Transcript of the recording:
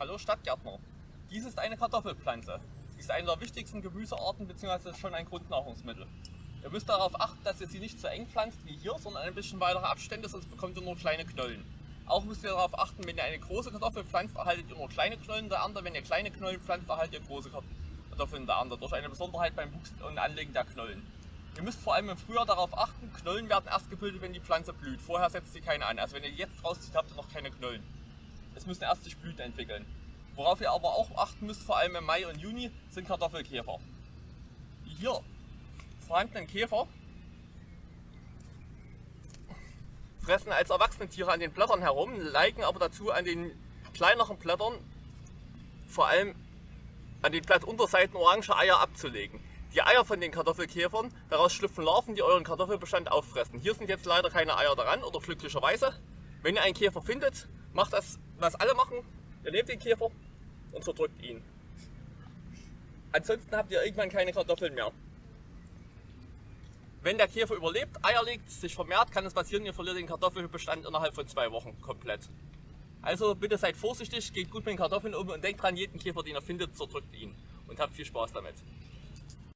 Hallo Stadtgärtner. Dies ist eine Kartoffelpflanze. Sie ist eine der wichtigsten Gemüsearten bzw. schon ein Grundnahrungsmittel. Ihr müsst darauf achten, dass ihr sie nicht zu eng pflanzt wie hier, sondern ein bisschen weitere Abstände, sonst bekommt ihr nur kleine Knollen. Auch müsst ihr darauf achten, wenn ihr eine große Kartoffel pflanzt, erhaltet ihr nur kleine Knollen der Ernte. Wenn ihr kleine Knollen pflanzt, erhaltet ihr große Kartoffeln der Ernte. Durch eine Besonderheit beim Wuchs und Anlegen der Knollen. Ihr müsst vor allem im Frühjahr darauf achten, Knollen werden erst gebildet, wenn die Pflanze blüht. Vorher setzt sie keine an. Also wenn ihr jetzt rauszieht, habt ihr noch keine Knollen. Es müssen erst sich Blüten entwickeln. Worauf ihr aber auch achten müsst, vor allem im Mai und Juni, sind Kartoffelkäfer. Die hier vorhandenen Käfer fressen als erwachsene Tiere an den Blättern herum, neigen aber dazu an den kleineren Blättern, vor allem an den Blattunterseiten orange Eier abzulegen. Die Eier von den Kartoffelkäfern, daraus schlüpfen Larven, die euren Kartoffelbestand auffressen. Hier sind jetzt leider keine Eier daran oder glücklicherweise. Wenn ihr einen Käfer findet, macht das, was alle machen. Ihr nehmt den Käfer und zerdrückt ihn. Ansonsten habt ihr irgendwann keine Kartoffeln mehr. Wenn der Käfer überlebt, Eier legt, sich vermehrt, kann es passieren, ihr verliert den Kartoffelbestand innerhalb von zwei Wochen komplett. Also bitte seid vorsichtig, geht gut mit den Kartoffeln um und denkt dran, jeden Käfer, den ihr findet, zerdrückt ihn. Und habt viel Spaß damit.